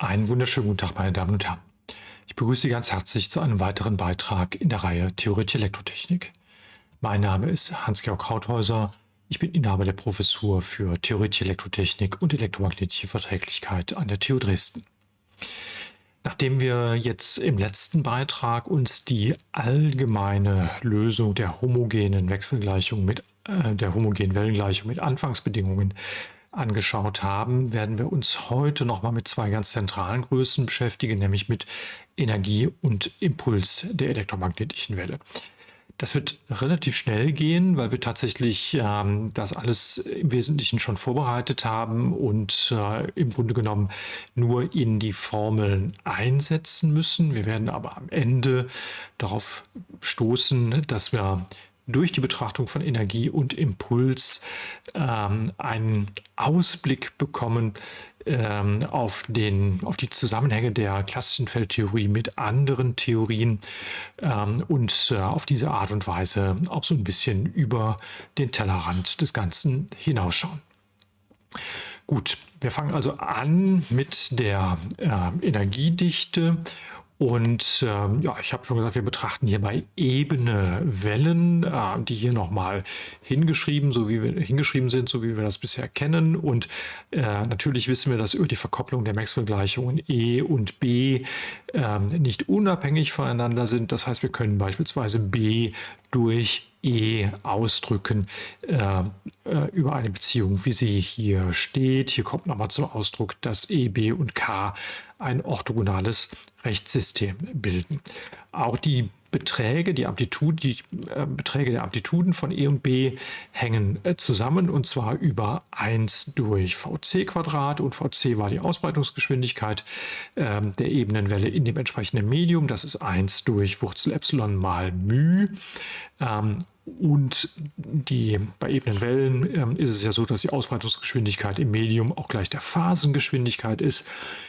Einen wunderschönen guten Tag, meine Damen und Herren. Ich begrüße Sie ganz herzlich zu einem weiteren Beitrag in der Reihe Theoretische Elektrotechnik. Mein Name ist Hans-Georg Krauthäuser. Ich bin Inhaber der Professur für Theoretische Elektrotechnik und elektromagnetische Verträglichkeit an der TU Dresden. Nachdem wir jetzt im letzten Beitrag uns die allgemeine Lösung der homogenen Wechselgleichung mit äh, der homogenen Wellengleichung mit Anfangsbedingungen angeschaut haben, werden wir uns heute nochmal mit zwei ganz zentralen Größen beschäftigen, nämlich mit Energie und Impuls der elektromagnetischen Welle. Das wird relativ schnell gehen, weil wir tatsächlich ähm, das alles im Wesentlichen schon vorbereitet haben und äh, im Grunde genommen nur in die Formeln einsetzen müssen. Wir werden aber am Ende darauf stoßen, dass wir durch die Betrachtung von Energie und Impuls ähm, einen Ausblick bekommen ähm, auf, den, auf die Zusammenhänge der klassischen Feldtheorie mit anderen Theorien ähm, und äh, auf diese Art und Weise auch so ein bisschen über den Tellerrand des Ganzen hinausschauen. Gut, wir fangen also an mit der äh, Energiedichte und ähm, ja, ich habe schon gesagt, wir betrachten hierbei ebene Wellen, äh, die hier nochmal hingeschrieben, so wie wir hingeschrieben sind, so wie wir das bisher kennen. Und äh, natürlich wissen wir, dass über die Verkopplung der Maxwell-Gleichungen E und B äh, nicht unabhängig voneinander sind. Das heißt, wir können beispielsweise B durch E ausdrücken äh, äh, über eine Beziehung, wie sie hier steht. Hier kommt nochmal zum Ausdruck, dass E, B und K ein orthogonales Rechtssystem bilden. Auch die Beträge, die, Amplitude, die äh, Beträge der Amplituden von E und B hängen äh, zusammen und zwar über 1 durch Vc Quadrat und Vc war die Ausbreitungsgeschwindigkeit äh, der Ebenenwelle in dem entsprechenden Medium. Das ist 1 durch Wurzel Epsilon mal μ. Ähm, und die, bei ebenen Wellen ähm, ist es ja so, dass die Ausbreitungsgeschwindigkeit im Medium auch gleich der Phasengeschwindigkeit ist.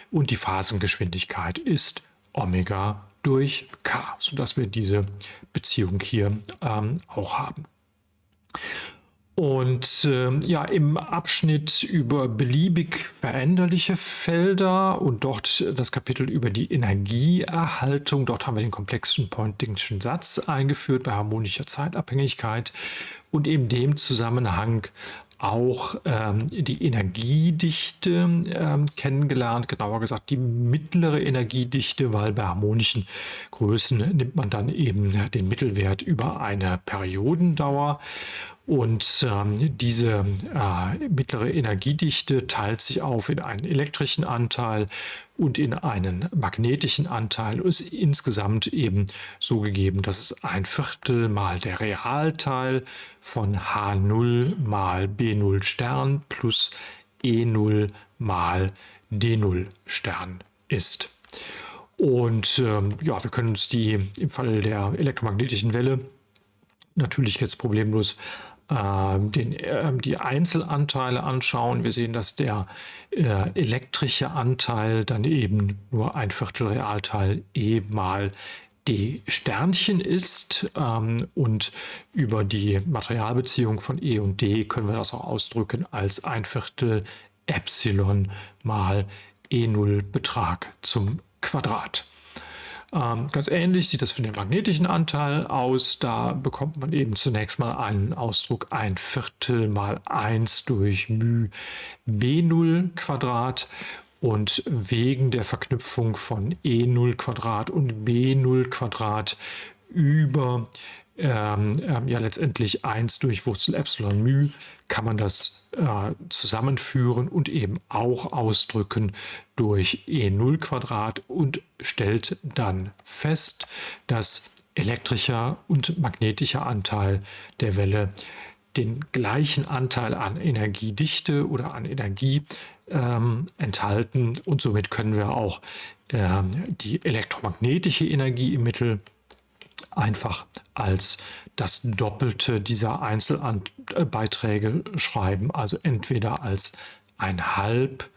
Und die Phasengeschwindigkeit ist Omega durch K, sodass wir diese Beziehung hier ähm, auch haben. Und äh, ja, im Abschnitt über beliebig veränderliche Felder und dort das Kapitel über die Energieerhaltung, dort haben wir den komplexen Poyntingschen Satz eingeführt bei harmonischer Zeitabhängigkeit und in dem Zusammenhang auch ähm, die Energiedichte ähm, kennengelernt, genauer gesagt die mittlere Energiedichte, weil bei harmonischen Größen nimmt man dann eben den Mittelwert über eine Periodendauer. Und ähm, diese äh, mittlere Energiedichte teilt sich auf in einen elektrischen Anteil und in einen magnetischen Anteil und ist insgesamt eben so gegeben, dass es ein Viertel mal der Realteil von H0 mal B0 Stern plus E0 mal D0 Stern ist. Und ähm, ja, wir können uns die im Falle der elektromagnetischen Welle natürlich jetzt problemlos den, äh, die Einzelanteile anschauen, wir sehen, dass der äh, elektrische Anteil dann eben nur ein Viertel Realteil E mal D Sternchen ist ähm, und über die Materialbeziehung von E und D können wir das auch ausdrücken als ein Viertel Epsilon mal E0 Betrag zum Quadrat. Ähm, ganz ähnlich sieht das für den magnetischen Anteil aus. Da bekommt man eben zunächst mal einen Ausdruck ein Viertel mal 1 durch μ B0 Quadrat und wegen der Verknüpfung von E0 Quadrat und B0 Quadrat über ähm, ähm, ja letztendlich 1 durch Wurzel Epsilon μ kann man das äh, zusammenführen und eben auch ausdrücken durch E0 Quadrat und stellt dann fest, dass elektrischer und magnetischer Anteil der Welle den gleichen Anteil an Energiedichte oder an Energie ähm, enthalten. Und somit können wir auch ähm, die elektromagnetische Energie im Mittel einfach als das Doppelte dieser Einzelbeiträge schreiben, also entweder als ein halb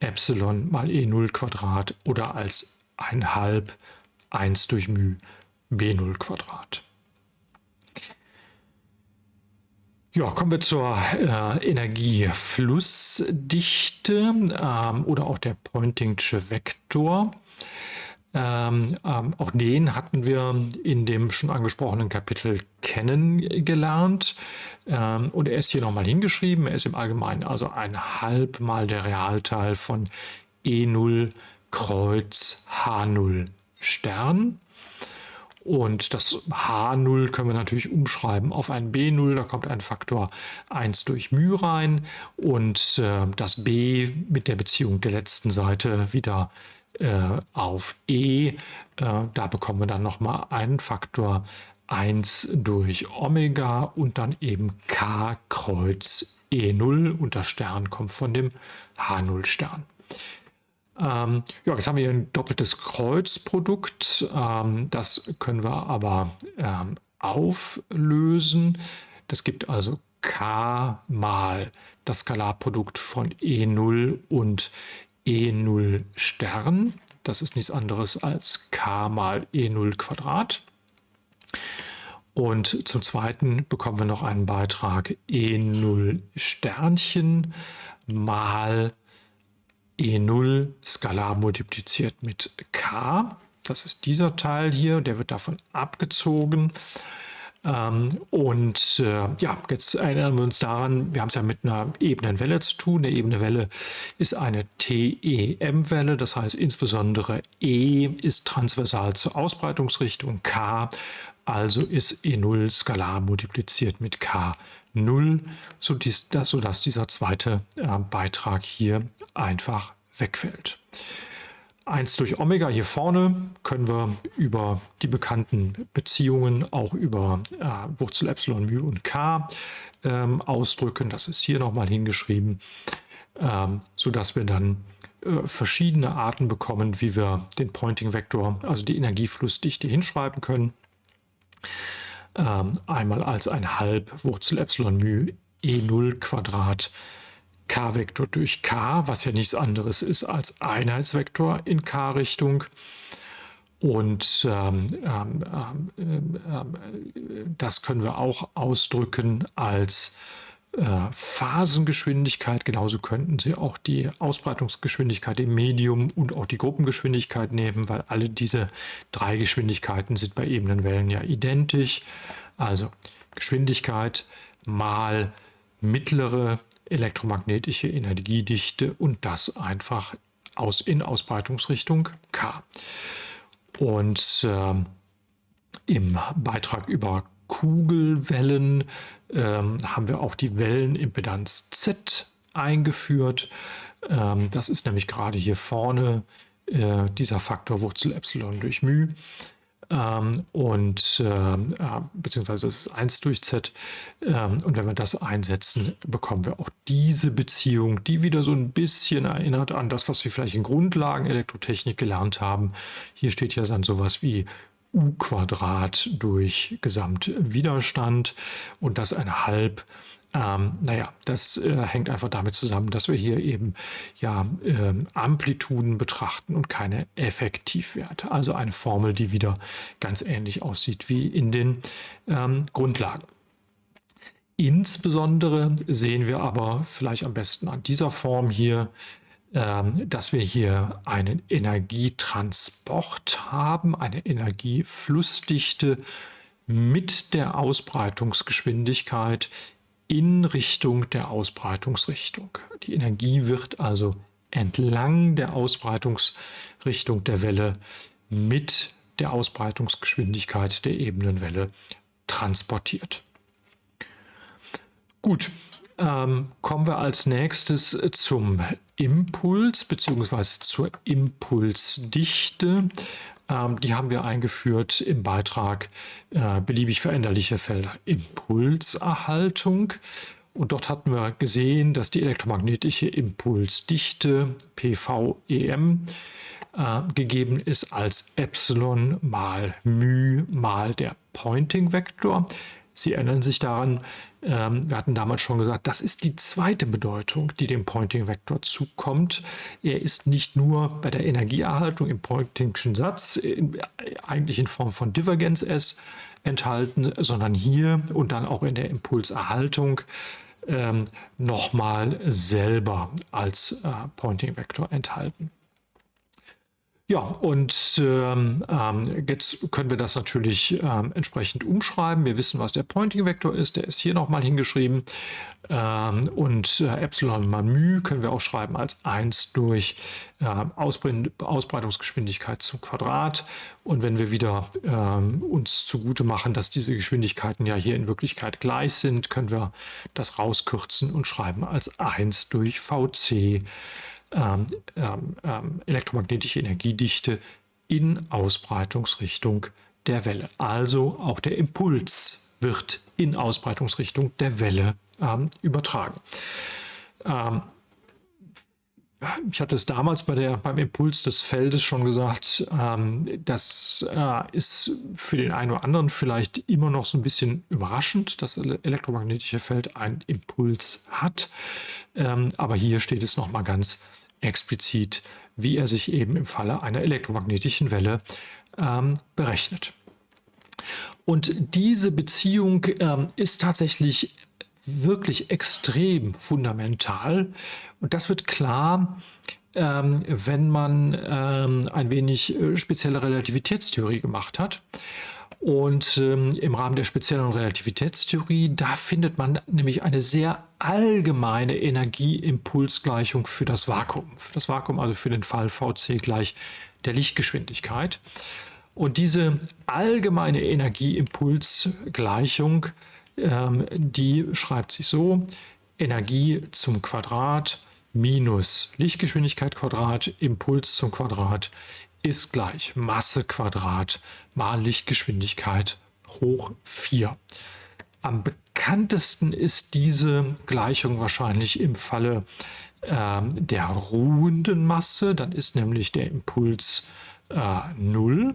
Epsilon mal E0 Quadrat oder als ein halb 1 durch μ B0 Quadrat. Ja, kommen wir zur äh, Energieflussdichte ähm, oder auch der Pointingsche Vektor. Ähm, ähm, auch den hatten wir in dem schon angesprochenen Kapitel kennengelernt. Ähm, und er ist hier nochmal hingeschrieben. Er ist im Allgemeinen also ein halb mal der Realteil von E0 Kreuz H0 Stern. Und das H0 können wir natürlich umschreiben auf ein B0. Da kommt ein Faktor 1 durch μ rein und äh, das B mit der Beziehung der letzten Seite wieder äh, auf E. Äh, da bekommen wir dann nochmal einen Faktor 1 durch Omega und dann eben K Kreuz E0 und das Stern kommt von dem H0 Stern. Ähm, ja, jetzt haben wir hier ein doppeltes Kreuzprodukt. Ähm, das können wir aber ähm, auflösen. Das gibt also k mal das Skalarprodukt von E0 und E0 Stern. Das ist nichts anderes als k mal E0 Quadrat. Und zum Zweiten bekommen wir noch einen Beitrag E0 Sternchen mal E0 skalar multipliziert mit k. Das ist dieser Teil hier, der wird davon abgezogen. Ähm, und äh, ja, jetzt erinnern wir uns daran, wir haben es ja mit einer ebenen Welle zu tun. Eine ebene Welle ist eine TEM-Welle, das heißt insbesondere E ist transversal zur Ausbreitungsrichtung, K also ist E0 skalar multipliziert mit K0, sodass dieser zweite äh, Beitrag hier einfach wegfällt. 1 durch Omega hier vorne können wir über die bekannten Beziehungen auch über äh, Wurzel Epsilon, μ und K ähm, ausdrücken. Das ist hier nochmal hingeschrieben, ähm, sodass wir dann äh, verschiedene Arten bekommen, wie wir den Pointing-Vektor, also die Energieflussdichte, hinschreiben können. Ähm, einmal als ein halb Wurzel Epsilon μ E0 Quadrat k-Vektor durch k, was ja nichts anderes ist als Einheitsvektor in k-Richtung. Und ähm, ähm, ähm, ähm das können wir auch ausdrücken als äh, Phasengeschwindigkeit. Genauso könnten Sie auch die Ausbreitungsgeschwindigkeit im Medium und auch die Gruppengeschwindigkeit nehmen, weil alle diese drei Geschwindigkeiten sind bei ebenen Wellen ja identisch. Also Geschwindigkeit mal mittlere elektromagnetische Energiedichte und das einfach aus, in Ausbreitungsrichtung K. Und äh, im Beitrag über Kugelwellen ähm, haben wir auch die Wellenimpedanz Z eingeführt. Ähm, das ist nämlich gerade hier vorne äh, dieser Faktor Wurzel Epsilon durch μ. Ähm, und äh, beziehungsweise das ist 1 durch z. Ähm, und wenn wir das einsetzen, bekommen wir auch diese Beziehung, die wieder so ein bisschen erinnert an das, was wir vielleicht in Grundlagen Elektrotechnik gelernt haben. Hier steht ja dann sowas wie U Quadrat durch Gesamtwiderstand und das ein halb. Ähm, naja, das äh, hängt einfach damit zusammen, dass wir hier eben ja äh, Amplituden betrachten und keine Effektivwerte. Also eine Formel, die wieder ganz ähnlich aussieht wie in den ähm, Grundlagen. Insbesondere sehen wir aber vielleicht am besten an dieser Form hier, ähm, dass wir hier einen Energietransport haben, eine Energieflussdichte mit der Ausbreitungsgeschwindigkeit in Richtung der Ausbreitungsrichtung. Die Energie wird also entlang der Ausbreitungsrichtung der Welle mit der Ausbreitungsgeschwindigkeit der Ebenenwelle transportiert. Gut, ähm, kommen wir als nächstes zum Impuls bzw. zur Impulsdichte. Ähm, die haben wir eingeführt im Beitrag äh, beliebig veränderliche Felder Impulserhaltung. Und dort hatten wir gesehen, dass die elektromagnetische Impulsdichte PVEM äh, gegeben ist als Epsilon mal μ mal der Pointing-Vektor. Sie erinnern sich daran, ähm, wir hatten damals schon gesagt, das ist die zweite Bedeutung, die dem Pointing-Vektor zukommt. Er ist nicht nur bei der Energieerhaltung im Pointingschen Satz, in, eigentlich in Form von Divergenz S, enthalten, sondern hier und dann auch in der Impulserhaltung ähm, nochmal selber als äh, Pointing Vector enthalten. Ja, und ähm, ähm, jetzt können wir das natürlich ähm, entsprechend umschreiben. Wir wissen, was der Pointing-Vektor ist. Der ist hier nochmal hingeschrieben. Ähm, und äh, Epsilon mal μ können wir auch schreiben als 1 durch äh, Ausbre Ausbreitungsgeschwindigkeit zum Quadrat. Und wenn wir wieder ähm, uns zugute machen, dass diese Geschwindigkeiten ja hier in Wirklichkeit gleich sind, können wir das rauskürzen und schreiben als 1 durch Vc ähm, ähm, ähm, elektromagnetische Energiedichte in Ausbreitungsrichtung der Welle. Also auch der Impuls wird in Ausbreitungsrichtung der Welle ähm, übertragen. Ähm, ich hatte es damals bei der, beim Impuls des Feldes schon gesagt, ähm, das äh, ist für den einen oder anderen vielleicht immer noch so ein bisschen überraschend, dass das elektromagnetische Feld einen Impuls hat. Aber hier steht es nochmal ganz explizit, wie er sich eben im Falle einer elektromagnetischen Welle ähm, berechnet. Und diese Beziehung ähm, ist tatsächlich wirklich extrem fundamental. Und das wird klar, ähm, wenn man ähm, ein wenig äh, spezielle Relativitätstheorie gemacht hat. Und ähm, im Rahmen der speziellen Relativitätstheorie, da findet man nämlich eine sehr allgemeine Energieimpulsgleichung für das Vakuum. Für das Vakuum, also für den Fall Vc gleich der Lichtgeschwindigkeit. Und diese allgemeine Energieimpulsgleichung, ähm, die schreibt sich so, Energie zum Quadrat minus Lichtgeschwindigkeit Quadrat, Impuls zum Quadrat ist gleich Masse Quadrat mal Lichtgeschwindigkeit hoch 4. Am bekanntesten ist diese Gleichung wahrscheinlich im Falle äh, der ruhenden Masse. Dann ist nämlich der Impuls äh, 0.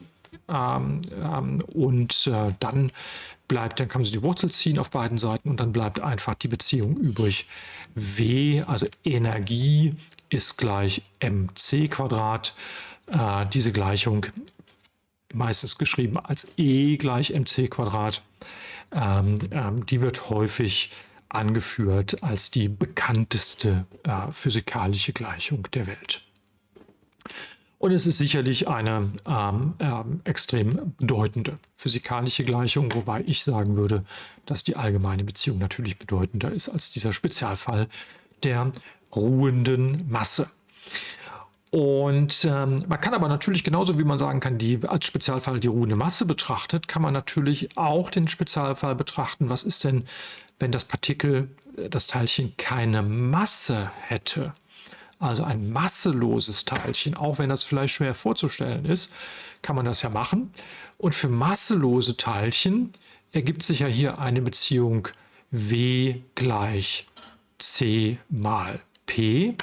Ähm, ähm, und äh, dann bleibt, dann kann man sich die Wurzel ziehen auf beiden Seiten und dann bleibt einfach die Beziehung übrig. W, also Energie, ist gleich mc Quadrat äh, diese Gleichung meistens geschrieben als E gleich mc Quadrat. Ähm, ähm, die wird häufig angeführt als die bekannteste äh, physikalische Gleichung der Welt. Und es ist sicherlich eine ähm, ähm, extrem bedeutende physikalische Gleichung, wobei ich sagen würde, dass die allgemeine Beziehung natürlich bedeutender ist als dieser Spezialfall der ruhenden Masse. Und ähm, man kann aber natürlich genauso wie man sagen kann, die als Spezialfall die ruhende Masse betrachtet, kann man natürlich auch den Spezialfall betrachten, was ist denn, wenn das Partikel, äh, das Teilchen keine Masse hätte. Also ein masseloses Teilchen, auch wenn das vielleicht schwer vorzustellen ist, kann man das ja machen. Und für masselose Teilchen ergibt sich ja hier eine Beziehung W gleich C mal P.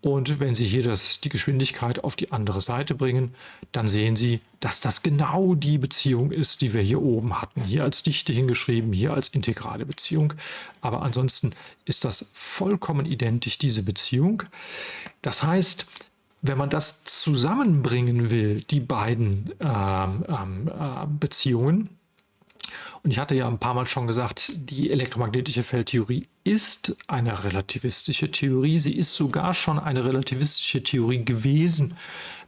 Und wenn Sie hier das, die Geschwindigkeit auf die andere Seite bringen, dann sehen Sie, dass das genau die Beziehung ist, die wir hier oben hatten. Hier als Dichte hingeschrieben, hier als integrale Beziehung. Aber ansonsten ist das vollkommen identisch, diese Beziehung. Das heißt, wenn man das zusammenbringen will, die beiden ähm äh, Beziehungen, und ich hatte ja ein paar Mal schon gesagt, die elektromagnetische Feldtheorie ist eine relativistische Theorie. Sie ist sogar schon eine relativistische Theorie gewesen,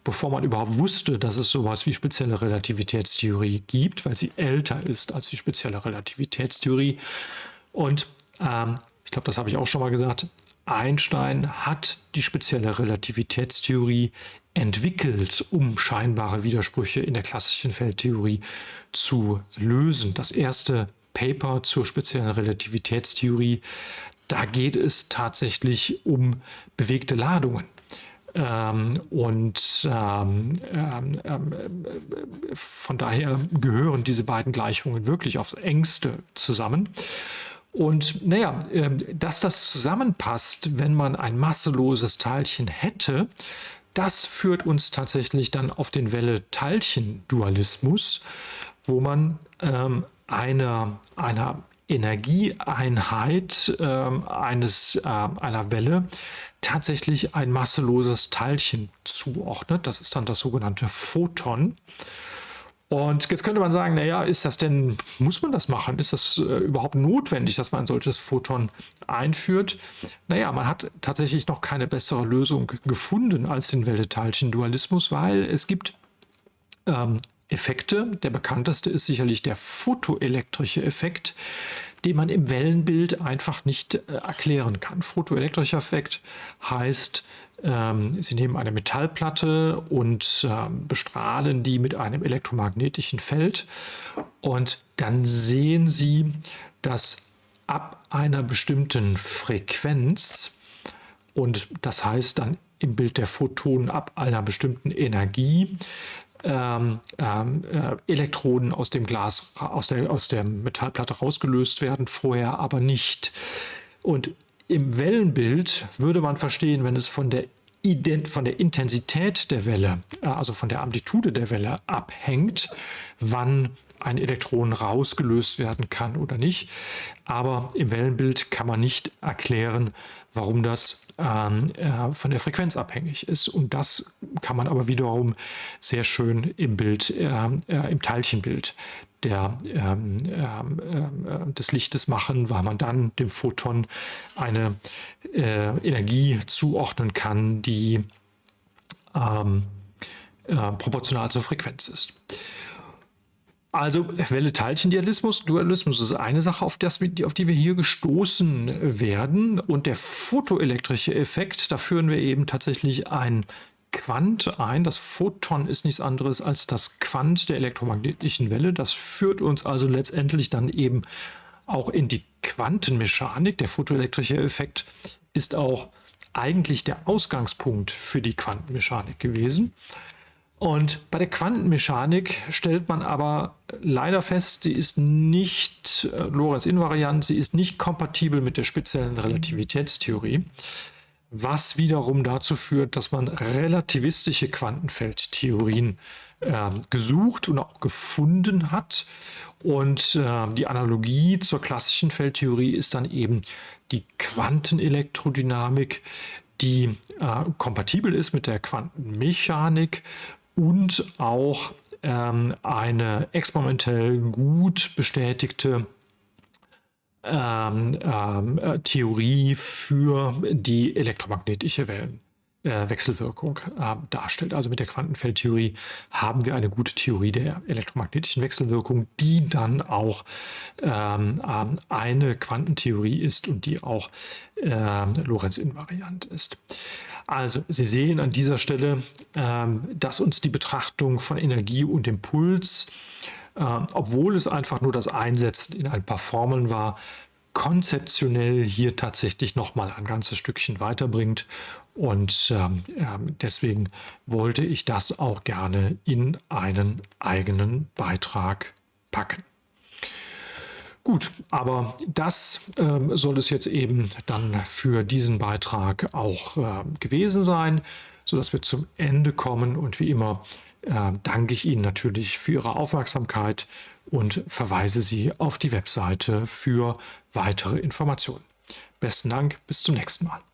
bevor man überhaupt wusste, dass es sowas wie spezielle Relativitätstheorie gibt, weil sie älter ist als die spezielle Relativitätstheorie. Und ähm, ich glaube, das habe ich auch schon mal gesagt, Einstein hat die spezielle Relativitätstheorie entwickelt, um scheinbare Widersprüche in der klassischen Feldtheorie zu lösen. Das erste Paper zur speziellen Relativitätstheorie, da geht es tatsächlich um bewegte Ladungen. Ähm, und ähm, ähm, ähm von daher gehören diese beiden Gleichungen wirklich aufs engste zusammen. Und naja, äh, dass das zusammenpasst, wenn man ein masseloses Teilchen hätte, das führt uns tatsächlich dann auf den Welle-Teilchen-Dualismus, wo man ähm, einer, einer Energieeinheit ähm, eines, äh, einer Welle tatsächlich ein masseloses Teilchen zuordnet. Das ist dann das sogenannte Photon. Und jetzt könnte man sagen, naja, ist das denn, muss man das machen? Ist das äh, überhaupt notwendig, dass man ein solches Photon einführt? Naja, man hat tatsächlich noch keine bessere Lösung gefunden als den Welle-Teilchen-Dualismus, weil es gibt ähm, Effekte. Der bekannteste ist sicherlich der photoelektrische Effekt, den man im Wellenbild einfach nicht äh, erklären kann. Photoelektrischer Effekt heißt, ähm, Sie nehmen eine Metallplatte und ähm, bestrahlen die mit einem elektromagnetischen Feld und dann sehen Sie, dass ab einer bestimmten Frequenz und das heißt dann im Bild der Photonen ab einer bestimmten Energie ähm, ähm, äh, Elektroden aus dem Glas, aus der, aus der Metallplatte rausgelöst werden, vorher aber nicht. Und im Wellenbild würde man verstehen, wenn es von der, von der Intensität der Welle, äh, also von der Amplitude der Welle abhängt, wann ein Elektron rausgelöst werden kann oder nicht. Aber im Wellenbild kann man nicht erklären, warum das ähm, äh, von der Frequenz abhängig ist. Und das kann man aber wiederum sehr schön im Bild, äh, äh, im Teilchenbild der, ähm, ähm, äh, des Lichtes machen, weil man dann dem Photon eine äh, Energie zuordnen kann, die ähm, äh, proportional zur Frequenz ist. Also Welle-Teilchen-Dualismus Dualismus ist eine Sache, auf, das, auf die wir hier gestoßen werden. Und der photoelektrische Effekt, da führen wir eben tatsächlich ein Quant ein. Das Photon ist nichts anderes als das Quant der elektromagnetischen Welle. Das führt uns also letztendlich dann eben auch in die Quantenmechanik. Der photoelektrische Effekt ist auch eigentlich der Ausgangspunkt für die Quantenmechanik gewesen. Und bei der Quantenmechanik stellt man aber leider fest, sie ist nicht äh, Lorentz-invariant, sie ist nicht kompatibel mit der speziellen Relativitätstheorie, was wiederum dazu führt, dass man relativistische Quantenfeldtheorien äh, gesucht und auch gefunden hat. Und äh, die Analogie zur klassischen Feldtheorie ist dann eben die Quantenelektrodynamik, die äh, kompatibel ist mit der Quantenmechanik und auch ähm, eine experimentell gut bestätigte ähm, ähm, äh, Theorie für die elektromagnetische Wellenwechselwirkung äh, darstellt. Also mit der Quantenfeldtheorie haben wir eine gute Theorie der elektromagnetischen Wechselwirkung, die dann auch ähm, ähm eine Quantentheorie ist und die auch äh, Lorentz-invariant ist. Also Sie sehen an dieser Stelle, ähm, dass uns die Betrachtung von Energie und Impuls, äh, obwohl es einfach nur das Einsetzen in ein paar Formeln war, konzeptionell hier tatsächlich nochmal ein ganzes Stückchen weiterbringt. Und ähm, ähm, deswegen wollte ich das auch gerne in einen eigenen Beitrag packen. Gut, aber das ähm, soll es jetzt eben dann für diesen Beitrag auch äh, gewesen sein, sodass wir zum Ende kommen. Und wie immer äh, danke ich Ihnen natürlich für Ihre Aufmerksamkeit und verweise Sie auf die Webseite für weitere Informationen. Besten Dank, bis zum nächsten Mal.